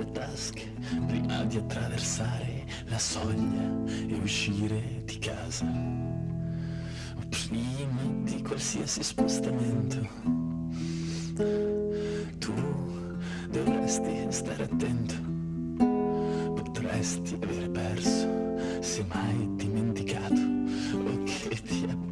tue tasche prima di attraversare la soglia e uscire di casa. Prima di qualsiasi spostamento, tu dovresti stare attento. Potresti aver perso, se mai dimenticato, o che ti abbia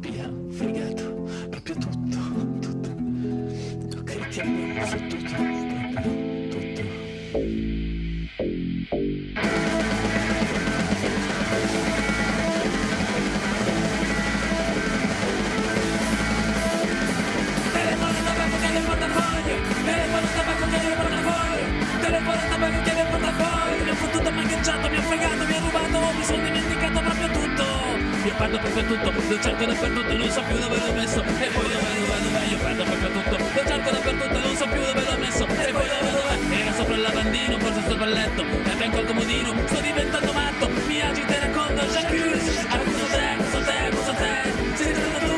perdo proprio tutto, lo cerco dappertutto Non so più dove l'ho messo. E poi dove, dove, dove Io perdo proprio tutto, lo cerco dappertutto Non so più dove l'ho messo. E poi dove, dove Era sopra il lavandino, forse sopra il letto. E fianco al comodino, sto diventando matto. Mi agito e racconto, j'accuse Accuso te, accuso te, accuso te. Sei diventato tu.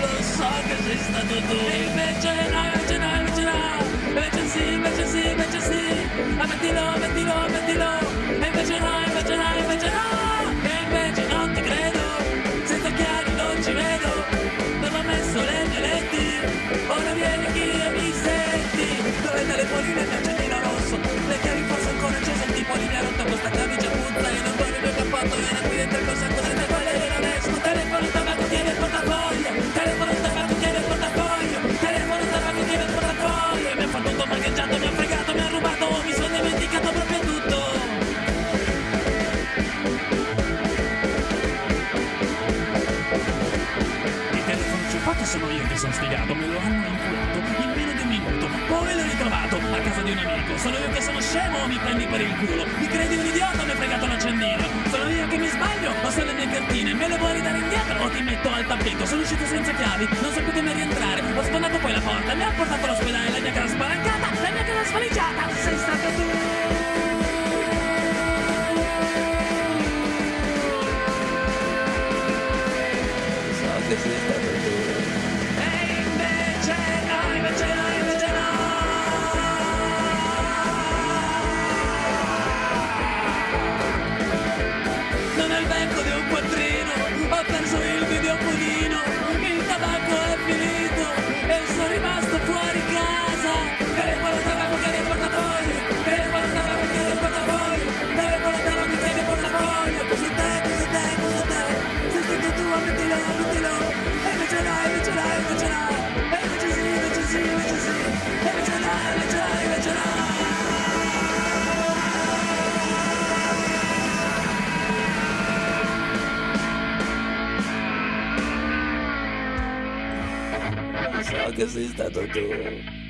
Lo so che sei stato tu. E invece no, ciupato sono io che sono sfigato. Me lo hanno inculato in meno di un minuto. Poi l'ho ritrovato a casa di un amico. Sono io che sono scemo o mi prendi per il culo. Mi credi un idiota, mi hai fregato l'accendino. Sono io che mi sbaglio o sono le mie cartine. Me le vuoi ridare indietro o ti metto al tappeto? Sono uscito senza chiavi, non so più come rientrare. Ho sfondato poi la porta, mi ha portato all'ospedale La mia casa spalancata, la mia casa svaligiata Sei stato tu. So So che sei stato tu.